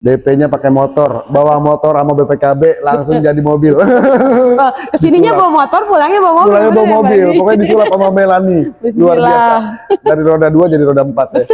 DP-nya pakai motor, bawa motor sama BPKB langsung jadi mobil. Oh, ke sininya bawa motor, pulangnya bawa mobil. Pulangnya bawa ya, mobil, Bang? pokoknya disulap sama Melani. Luar biasa. Dari roda dua jadi roda empat ya.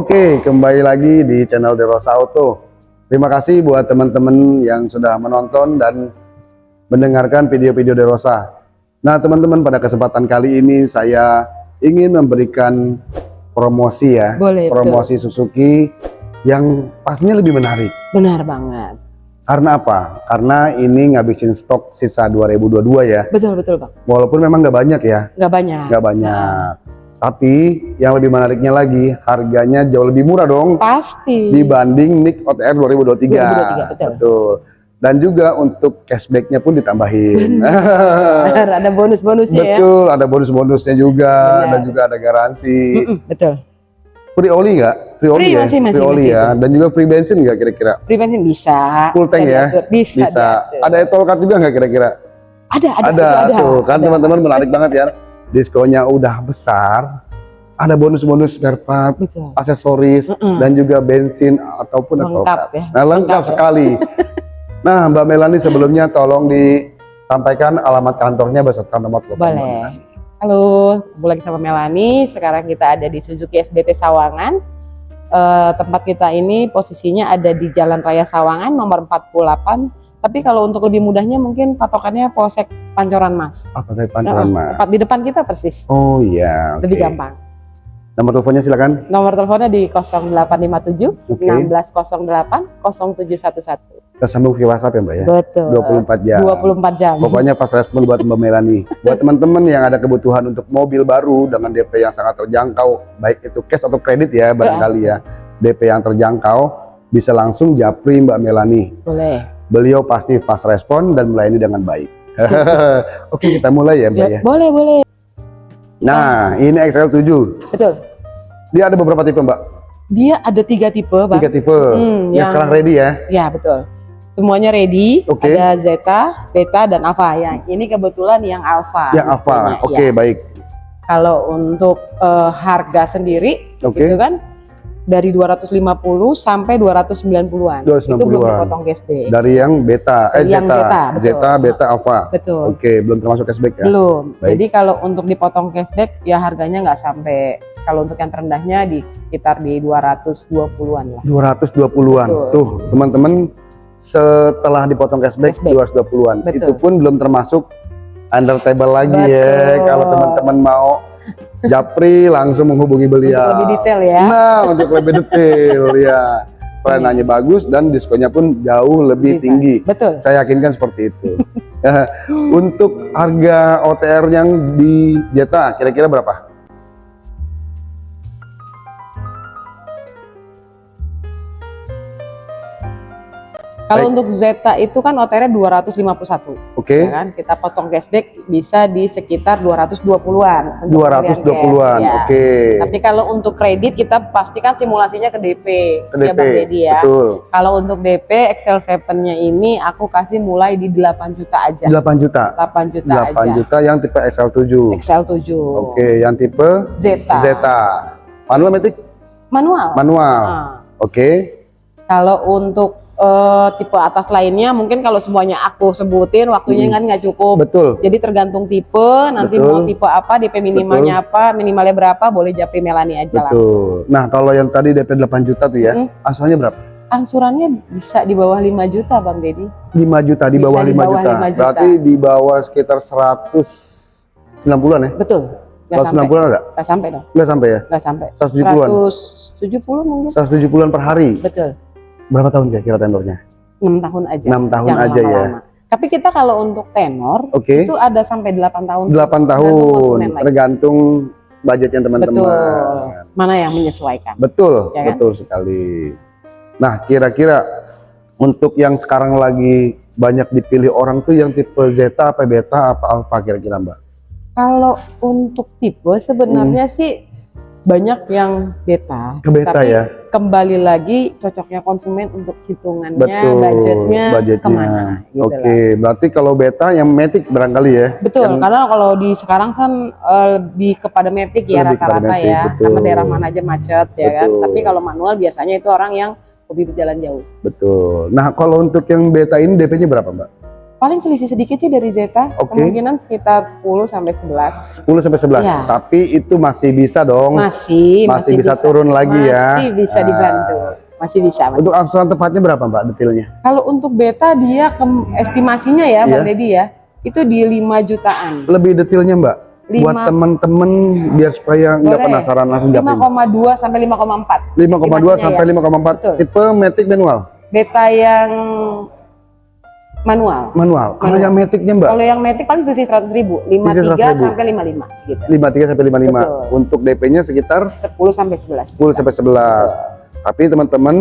Oke, kembali lagi di channel Derosa Auto. Terima kasih buat teman-teman yang sudah menonton dan mendengarkan video-video Derosa. Nah, teman-teman, pada kesempatan kali ini saya ingin memberikan promosi ya, Boleh, promosi Suzuki yang pastinya lebih menarik. Benar banget. Karena apa? Karena ini ngabisin stok sisa 2022 ya. Betul, betul Bang. Walaupun memang nggak banyak ya, Nggak banyak. nggak banyak. Tapi yang lebih menariknya lagi, harganya jauh lebih murah dong Pasti. dibanding NIK OTR 2023. 2023, betul. Betul. Dan juga untuk cashbacknya pun ditambahin. Benar, ada bonus-bonusnya ya. Betul, ada bonus-bonusnya juga Benar. dan juga ada garansi. Betul. Free oli nggak? Free oli Free, ya? masih, masih, free oli masih. ya. Dan juga free bensin nggak kira-kira? Free bensin bisa. Full tank Bisa ya? diatur. Bisa. Bisa. diatur. Ada e-tol card juga nggak kira-kira? Ada, ada, Ada, ada, tuh kan ada. teman-teman menarik banget ya. Diskonnya udah besar. Ada bonus-bonus spare part, Betul. aksesoris Mm-mm. dan juga bensin ataupun Lengkap ya. Nah, lengkap Lengkap ya. sekali. nah, Mbak Melani sebelumnya tolong disampaikan alamat kantornya beserta nomor telepon. Boleh. Halo, ketemu lagi sama Melani. Sekarang kita ada di Suzuki SBT Sawangan. Eh, tempat kita ini posisinya ada di Jalan Raya Sawangan nomor 48. Tapi kalau untuk lebih mudahnya mungkin patokannya Polsek Pancoran Mas. Apa tadi pancoran, Nah, Mas? Tepat di depan kita persis. Oh iya, oke. Lebih gampang. Nomor teleponnya silakan. Nomor teleponnya di 0857 Oke. 1608 0711. Kita sambung via WhatsApp ya, Mbak ya. Betul. 24 jam. 24 jam. Pokoknya pas respon buat Mbak Melani. Buat teman-teman yang ada kebutuhan untuk mobil baru dengan DP yang sangat terjangkau, baik itu cash atau kredit ya barangkali ya. DP yang terjangkau bisa langsung japri Mbak Melani. Boleh. Beliau pasti fast respon dan melayani dengan baik. Oke, kita mulai ya, Mbak ya. Boleh, boleh. Nah, ini XL7. Betul. Dia ada beberapa tipe, Mbak. Dia ada tiga tipe, Bang. Tiga tipe. Hmm, yang yang- sekarang ready ya. Ya, betul. Semuanya ready. Oke. Ada Zeta, Beta, dan Alpha. Yang ini kebetulan yang Alpha. Yang apa? tipenya, Oke, ya. baik. Kalau untuk eh, harga sendiri, Oke. itu kan dari 250 sampai 290-an. Itu belum 290-an. dipotong cashback. Dari yang beta, eh Dari yang Zeta, Zeta, betul. Zeta, beta, alpha. Betul. Oke, belum termasuk cashback ya. Belum. Baik. Jadi kalau untuk dipotong cashback ya harganya nggak sampai kalau untuk yang terendahnya di sekitar di 220-an lah. 220-an. Betul. Tuh, teman-teman setelah dipotong cashback, Cashback. 220-an. Betul. Itu pun belum termasuk under table lagi ya. Betul. Kalau teman-teman mau japri langsung menghubungi beliau. Untuk lebih detail ya. Nah, untuk lebih detail ya. Pelayanannya bagus dan diskonnya pun jauh lebih Bisa. tinggi. Betul. Saya yakinkan seperti itu. Untuk harga OTR yang di Jeta kira-kira berapa? Kalau Baik. untuk Zeta itu kan OTR-nya 251. Oke. Ya kan? Kita potong cashback bisa di sekitar 220-an. untuk pembelian 220-an. cash, ya. Oke. Tapi kalau untuk kredit kita pastikan simulasinya ke DP. Ke Ya DP. Bang Deddy ya. Betul. Kalau untuk DP Excel 7-nya ini aku kasih mulai di 8 juta aja. 8 juta. 8 juta 8 aja. juta yang tipe XL7. Excel 7. Oke, yang tipe Zeta. Zeta. Manual matic? Manual. Manual. Nah, Oke. kalau untuk eh, tipe atas lainnya mungkin kalau semuanya aku sebutin waktunya Hmm. kan nggak cukup. Betul. Jadi tergantung tipe, nanti Betul. mau tipe apa, DP minimalnya apa, minimalnya berapa, boleh japri Melani aja langsung. Betul. Nah, kalau yang tadi DP 8 juta tuh ya, Mm. asurannya berapa? Angsurannya bisa di bawah 5 juta Bang Deddy. 5 juta di Bisa bawah di 5 bawah juta. 5 juta. Berarti di bawah sekitar 190-an ya? Betul. Nggak sampai. 190-an ada? Nggak sampai dong. Enggak sampai ya? Nggak sampai. 170-an. 170 mungkin. 170-an per hari. Betul. Berapa tahun kira-kira tenornya? enam tahun aja. 6 tahun Jangan aja ya. lama-lama. Tapi kita kalau untuk tenor Oke. itu ada sampai 8 tahun. 8 Tergantung tahun tergantung budgetnya teman-teman. Mana yang menyesuaikan? Betul, Ya kan? betul sekali. Nah, kira-kira untuk yang sekarang lagi banyak dipilih orang tuh yang tipe Zeta apa Beta apa Alpha kira-kira Mbak? Kalau untuk tipe sebenarnya sih banyak yang beta. Ke Beta Tapi ya? kembali lagi cocoknya konsumen untuk hitungannya, Betul, budgetnya, budgetnya. ke mana. Gitu Oke, lah. berarti kalau Beta yang Matic barangkali ya? Betul, Yang- karena kalau di sekarang kan eh, lebih kepada metik ya rata-rata ya, betul. karena daerah mana aja macet ya kan. Betul. Tapi kalau manual biasanya itu orang yang hobi berjalan jauh. Betul. Nah, kalau untuk yang Beta ini DP-nya berapa Mbak? Paling selisih sedikit sih dari Zeta, Oke. kemungkinan sekitar 10 sampai 11. 10 sampai 11. Iya. Tapi itu masih bisa dong. Masih, Masih bisa turun lagi ya. Masih bisa Nah. dibantu. Masih bisa. masih Untuk angsuran tepatnya berapa Mbak detailnya? Kalau untuk beta dia kem- estimasinya ya Bang Iya. Deddy ya, itu di 5 jutaan. Lebih detailnya Mbak? Buat Lima- teman-teman biar supaya nggak penasaran langsung japin. 5,2 sampai 5,4. 5,2 Estimasinya sampai ya. 5,4 Betul. tipe matic manual Beta yang manual. manual kalau yang maticnya mbak Kalau yang metik paling selisih 100 ribu, 53 Selisih 100.000. sampai 55 gitu. 53 sampai 55 Betul. untuk DP nya sekitar 10 sampai 11. 10 sampai 11 tapi teman-teman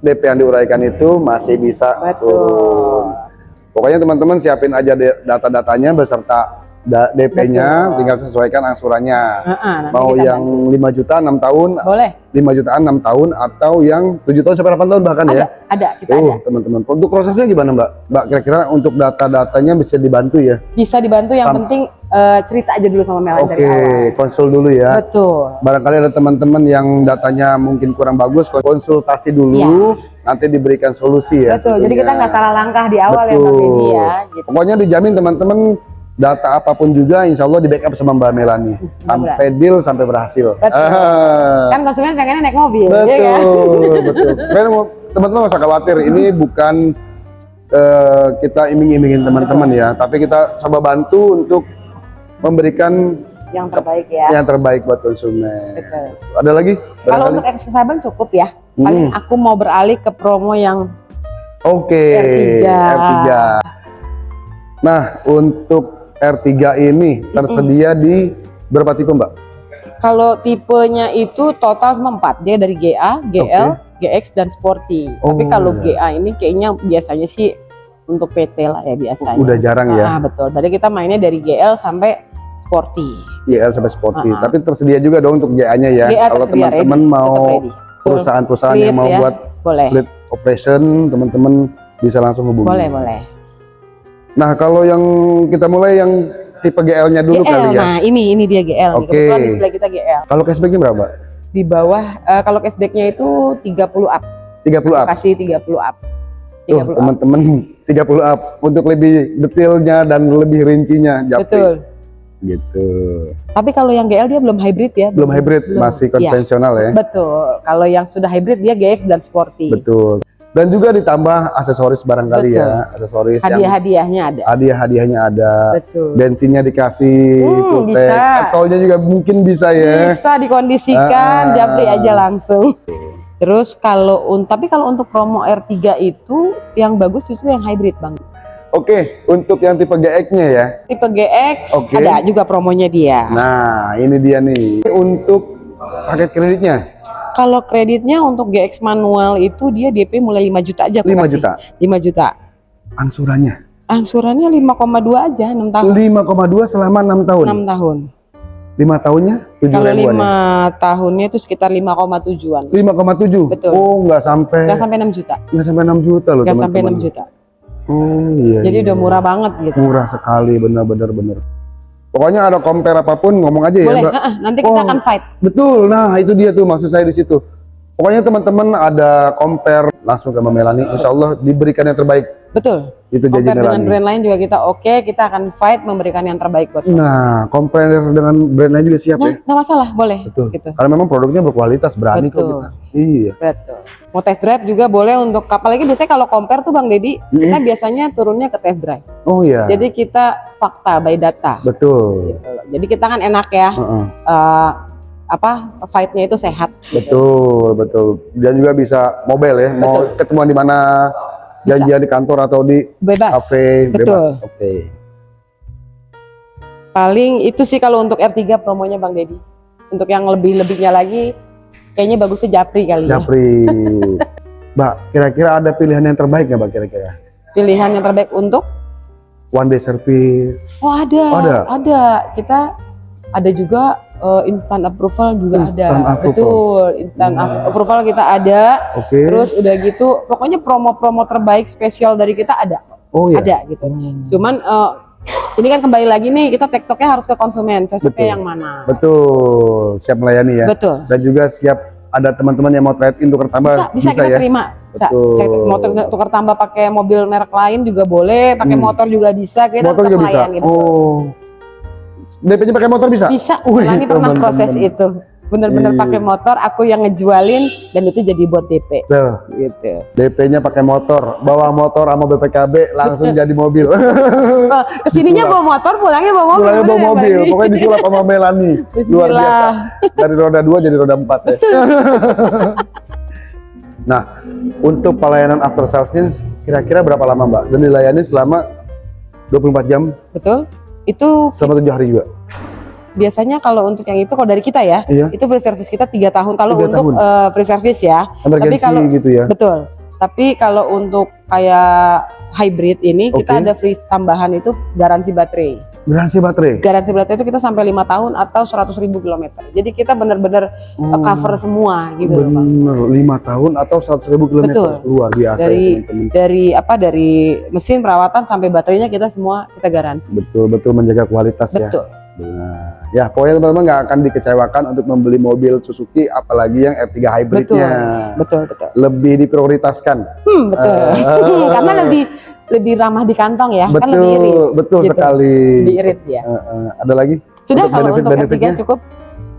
DP yang diuraikan itu masih bisa Betul. turun pokoknya teman-teman siapin aja data-datanya beserta DP-nya tinggal sesuaikan angsurannya Heeh, nanti mau yang 5 juta 6 tahun boleh. 5 jutaan 6 tahun atau yang 7 tahun sampai 8 tahun bahkan Ada, ya ada, kita Tuh, ada. teman-teman. Untuk prosesnya gimana, Mbak? Mbak, kira-kira untuk data-datanya bisa dibantu ya? Bisa dibantu yang Sam- penting eh, cerita aja dulu sama Melanie Oke, dari awal. konsul dulu ya. Betul. Barangkali ada teman-teman yang datanya mungkin kurang bagus, konsultasi dulu, nanti diberikan solusi ya. Betul. Jadi kita tentunya. nggak salah langkah di awal ya Bang Betul. Deddy ya. Gitu. Pokoknya dijamin teman-teman data apa pun juga insya Allah di backup sama Mbak Melani sampai deal sampai berhasil. Betul. Ah. Kan konsumen pengennya naik mobil, betul, ya kan? betul. Teman-teman nggak usah khawatir, ini bukan eh, kita iming-imingin teman-teman ya, tapi kita coba bantu untuk memberikan Yang terbaik ya. yang terbaik buat konsumen. Betul. Ada lagi? Kalau untuk eksklusif Sabang cukup ya. Paling Hmm. aku mau beralih ke promo yang Oke, R3. R3. Nah, untuk R3 ini tersedia di berapa tipe, Mbak? kalau tipenya itu total 4. Dia dari GA, GL, GX dan Sporty. Tapi Oh, kalau iya. GA ini kayaknya biasanya sih untuk PT lah ya biasanya. Udah jarang ya, Ah, betul. Jadi kita mainnya dari GL sampai Sporty. YL sampai Sporty. Ah, ah. Tapi tersedia juga dong untuk GA-nya ya. GA Kalau teman-teman mau perusahaan-perusahaan yang mau ya. buat Boleh. fleet operation, teman-teman bisa langsung hubungi. Boleh, boleh. Nah, kalau yang kita mulai yang tipe GL-nya dulu GL, kali ya. nah ini ini dia GL. nih. Oke. Kebetulan di sebelah kita GL. Kalau cashbacknya berapa? Di bawah eh, kalau cashbacknya itu 30 up. 30 up. Kasih 30 up. Tuh, 30 up. teman-teman 30 up untuk lebih detailnya dan lebih rincinya Japri. Betul. Gitu. Tapi kalau yang GL dia belum hybrid ya. Belum hybrid, belum. masih Iya. konvensional ya. Betul. Kalau yang sudah hybrid dia GX dan Sporty. Betul. Dan juga ditambah aksesoris barangkali Betul. ya, aksesoris Hadiah-hadiahnya ada. hadiah-hadiahnya ada. Betul. Bensinnya dikasih, Hmm, bisa. Tolnya juga mungkin bisa ya. Bisa dikondisikan, Ah. japri aja langsung. Terus kalau un tapi kalau untuk promo R3 itu yang bagus justru yang hybrid, Bang. Oke, untuk yang tipe GX-nya ya. Tipe GX Oke. ada juga promonya dia. Nah, ini dia nih. Untuk paket kreditnya Kalau kreditnya untuk GX manual itu dia DP mulai 5 juta aja aku 5 kasih. juta. 5 juta. Angsurannya Angsurannya 5,2 aja 6 tahun. 5,2 selama 6 tahun. 6 tahun. 5 tahunnya 7 Kalau ribuan 5 ya. tahunnya itu sekitar 5,7-an. 5,7. Betul. Oh, nggak sampai Nggak sampai 6 juta. nggak sampai 6 juta loh, Nggak sampai teman-teman. 6 juta. Oh, iya. Jadi iya, udah iya. murah banget gitu. Murah sekali, benar-benar benar. Pokoknya ada compare apa pun ngomong aja ya, Boleh, Mbak. ah, ah, nanti kita Oh. akan fight. Betul. Nah, itu dia tuh maksud saya di situ. Pokoknya teman-teman ada compare langsung ke Mbak Melani, insya Allah diberikan yang terbaik. Betul. Itu Compare dengan brand lain juga kita oke, kita akan fight memberikan yang terbaik buat konsumen. Nah, compare dengan brand lain juga siap Nah, ya. nggak masalah, boleh. Betul. Gitu. Karena memang produknya berkualitas, berani kok Betul. kita. Iya. Betul. Mau test drive juga boleh untuk apalagi biasanya kalau compare tuh Bang Deddy, kita biasanya turunnya ke test drive. Oh iya. Jadi kita fakta by data. Betul. Gitu. Jadi kita kan enak ya. Heeh. eh, apa fight-nya itu sehat. gitu. Betul, betul. Dan juga bisa mobile ya. Mau Betul. ketemuan di mana janjian di kantor atau di Bebas. kafe Betul. bebas. Oke. Paling itu sih kalau untuk R3 promonya Bang Deddy. Untuk yang lebih-lebihnya lagi kayaknya bagusnya Japri kali ya. Japri. Mbak, kira-kira ada pilihan yang terbaik nggak Mbak kira-kira? Pilihan yang terbaik untuk One day service. Oh ada, Oh, ada? ada. Kita ada juga eh, instant approval juga Instant ada. approval. Betul, instant Hmm. approval kita ada. Oke. Terus udah gitu, pokoknya promo-promo terbaik spesial dari kita ada, oh iya. ada gitu. Hmm. Cuman eh, ini kan kembali lagi nih, kita tektoknya harus ke konsumen, cocoknya yang mana? Betul, siap melayani ya. Betul. Dan juga siap ada teman-teman yang mau trade in tukar tambah Bisa, bisa, kita ya. terima. Bisa. Betul. Saya motor tukar tambah pakai mobil merek lain juga boleh, pakai Hmm. motor juga bisa. Kita Motor juga bisa. betul. Oh. DP-nya pakai motor bisa? Bisa, Wih, Melani pernah teman-teman. proses itu. Bener-bener Iya. pakai motor, aku yang ngejualin dan itu jadi buat DP Tuh, gitu. DP-nya pakai motor, bawa motor sama BPKB langsung jadi mobil. Oh, ke sininya bawa motor, pulangnya bawa mobil. Pulangnya bawa ya, mobil, Eni? pokoknya disulap sama Melani. Luar biasa. Dari roda 2 jadi roda 4 ya. nah, untuk pelayanan after sales-nya kira-kira berapa lama Mbak? Dan dilayani selama 24 jam Betul. Itu selama 7 hari juga? biasanya kalau untuk yang itu kalau dari kita ya, Iya, itu free service kita tiga tahun. Kalau untuk tahun. eh, free service ya, emergency kalau- gitu ya. betul. Tapi kalau untuk kayak hybrid ini kita Oke. ada free tambahan itu garansi baterai. Garansi baterai. Garansi baterai itu kita sampai lima tahun atau 100.000 ribu kilometer. Jadi kita benar-benar Oh, cover semua gitu. Bener, 5 tahun atau 100 ribu kilometer. Betul. Luar biasa Dari- ya teman-teman. Dari apa dari mesin perawatan sampai baterainya kita semua kita garansi. Betul-betul menjaga kualitas ya. Betul. Nah, ya pokoknya teman-teman nggak akan dikecewakan untuk membeli mobil Suzuki apalagi yang R3 hybridnya. Betul, betul. Lebih diprioritaskan. Hmm, betul. Ah. Karena lebih lebih ramah di kantong ya, kan lebih betul, irit. betul gitu. sekali. Lebih irit ya. Eh, eh, ada lagi? Sudah Untuk kalau untuk benefit-benefitnya? R3 cukup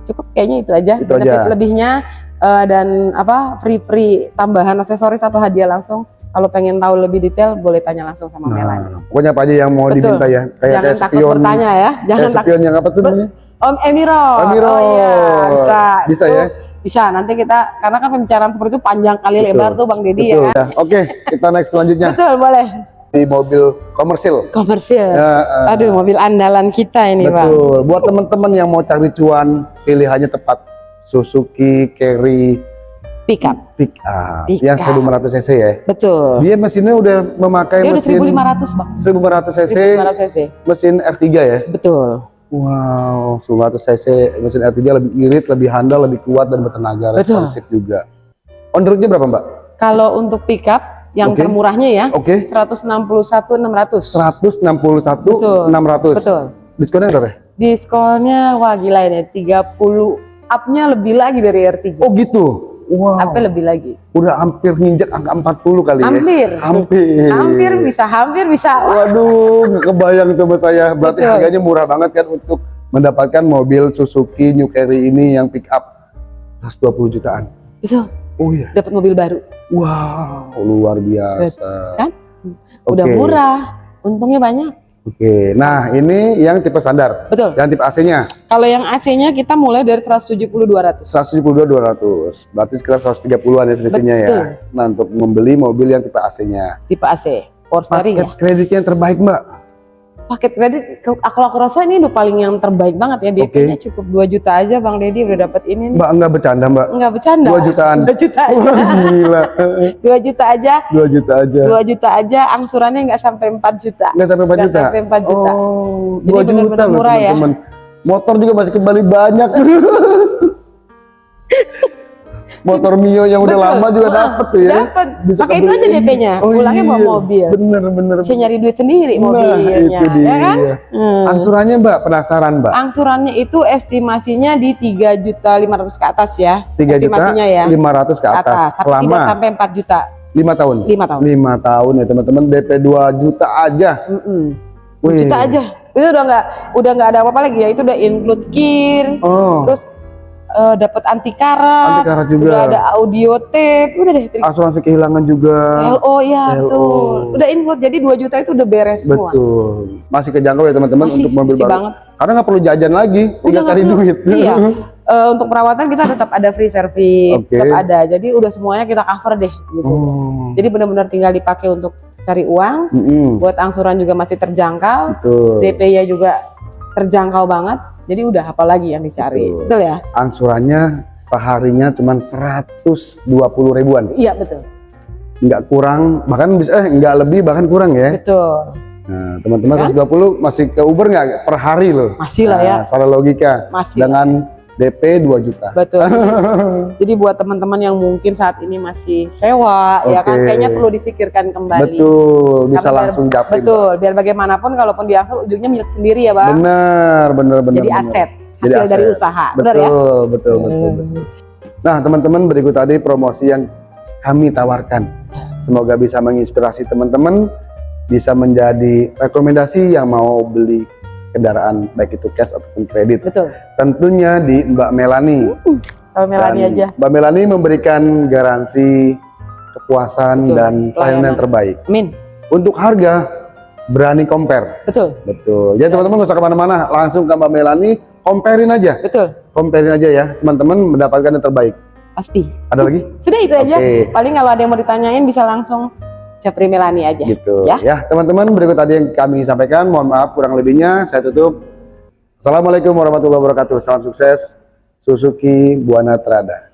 cukup kayaknya itu aja. Itu Benefit aja. lebihnya eh, dan apa free-free tambahan aksesoris atau hadiah langsung. Kalau pengen tahu lebih detail boleh tanya langsung sama Melani. Nah, pokoknya apa aja yang mau Betul. diminta ya. Kayak Jangan kayak takut spion, bertanya ya. Jangan kayak takut. spion yang apa tuh namanya? Om Emiro. Emiro. Oh iya, bisa. Bisa Itu ya? Bisa. Nanti kita karena kan pembicaraan seperti itu panjang kali Betul. lebar tuh Bang Deddy ya. Betul. Ya, Oke, kita next selanjutnya Betul, boleh. di mobil komersil. Komersil. Ya, eh, Aduh, mobil andalan kita ini, Bang. Betul. Buat teman-teman yang mau cari cuan, pilihannya tepat. Suzuki Carry Pick up. Pick Up Pick yang up. 1500 cc ya. Betul. Dia mesinnya udah memakai Dia udah mesin 1500, Bang. 1500 cc, 1500 cc. mesin R3 ya. Betul. Wow, 1500 cc mesin R3 lebih irit, lebih handal, lebih kuat dan bertenaga, Betul. responsif juga. On the road-nya berapa, Mbak? Kalau untuk pick up yang Oke. termurahnya ya Oke. 161 600. 161 Betul. 600. Betul. Diskonnya berapa? ya? Diskonnya wah gila ini 30 up-nya lebih lagi dari R3. Oh, gitu. Wow. Up-nya lebih lagi. Udah hampir nginjek angka 40 kali ya. Hampir. Hampir. Hampir bisa, hampir bisa. Waduh, nggak kebayang tuh saya. Berarti Betul. harganya murah banget kan untuk mendapatkan mobil Suzuki New Carry ini yang pick up 120 jutaan. Betul. Oh iya. Dapat mobil baru. Wow, luar biasa. Kan? Udah Oke. murah. Untungnya banyak. Oke. Nah, ini yang tipe standar. Betul. Dan tipe AC-nya Kalau yang AC-nya kita mulai dari 170 200. 172 200. Berarti sekitar 130-an ya selisihnya ya. Nah, untuk membeli mobil yang tipe AC-nya. Tipe AC. Power steering ya. kreditnya yang terbaik, Mbak. Paket kredit ke- aku aku rasa ini udah paling yang terbaik banget ya. DP-nya cukup 2 juta aja Bang Deddy udah dapat ini. nih. Mbak enggak bercanda, Mbak. Enggak bercanda. 2 jutaan. 2 juta Wah, aja. gila. 2 juta aja. 2 juta aja. 2 juta aja angsurannya nggak sampai 4 juta. Enggak sampai 4 Nggak juta. sampai 4 juta. Oh, Jadi 2 juta benar-benar loh, murah ya. teman-teman. Motor juga masih kembali banyak. Motor Mio yang udah Betul. lama juga dapat tuh ya. Dapat. Bisa Pakai itu aja. DP-nya. Oh, Pulangnya bawa iya. mobil. Bener bener. Bisa nyari duit sendiri Nah, mobilnya, itu dia. ya kan? Hmm. Angsurannya Mbak, penasaran Mbak? Angsurannya itu estimasinya di 3 juta 500 ke atas ya. 3 juta ya. 500 ke Ke atas, atas. Selama tidak sampai 4 juta. 5 tahun. 5 tahun. 5 tahun ya teman-teman, DP 2 juta aja. Mm-mm. Wih. juta aja. Itu udah nggak udah nggak ada apa-apa lagi ya. Itu udah include kir, Oh, terus eh, dapat anti karat, Anti karat juga. udah ada audio tape, udah deh trik. Asuransi kehilangan juga. LO ya LO. betul. Udah include jadi 2 juta itu udah beres semua. Betul. Masih kejangkau ya teman-teman untuk mobil masih baru. banget. Karena nggak perlu jajan lagi, tinggal cari perlu. duit. Iya. Eh, untuk perawatan kita tetap ada free service, Oke. tetap ada. Jadi udah semuanya kita cover deh gitu. Oh. Jadi benar-benar tinggal dipakai untuk cari uang, Mm-mm. buat angsuran juga masih terjangkau. DP-nya juga terjangkau banget. Jadi udah apalagi yang dicari. Betul. Betul, ya? Angsurannya seharinya cuma 120 ribuan. Iya, betul. Nggak kurang, bahkan bisa eh nggak lebih bahkan kurang ya. Betul. Nah, teman-teman Kan? 120 masih ke Uber nggak per hari loh. Masih lah ya. Nah, secara logika Masih. dengan DP 2 juta. Betul. Jadi buat teman-teman yang mungkin saat ini masih sewa, ya kan kayaknya perlu difikirkan kembali. Betul, bisa Karena biar- langsung japri. Betul, biar bagaimanapun kalaupun diangkut ujungnya milik sendiri ya, Bang. Benar, benar, benar. Jadi benar. aset, Jadi hasil dari aset. usaha. Betul, Benar ya? betul, betul, betul. Nah, teman-teman berikut tadi promosi yang kami tawarkan. Semoga bisa menginspirasi teman-teman, bisa menjadi rekomendasi yang mau beli kendaraan baik itu cash ataupun kredit. Betul. Tentunya di Mbak Melani. Kalau Melani Dan aja. Mbak Melani memberikan garansi kepuasan Betul, dan pelayanan yang terbaik. Min, Untuk harga berani compare. betul, Betul. Jadi teman-teman nggak usah ke mana-mana, langsung ke Mbak Melani, comparein aja, betul, comparein aja ya, teman-teman mendapatkan yang terbaik. pasti. Ada lagi? Sudah itu aja. Oke. Paling kalau ada yang mau ditanyain bisa langsung Capri Melani aja. Gitu. Ya. Ya, teman-teman berikut tadi yang kami sampaikan. Mohon maaf kurang lebihnya. Saya tutup. Assalamualaikum warahmatullahi wabarakatuh. Salam sukses. Suzuki Buana Trada.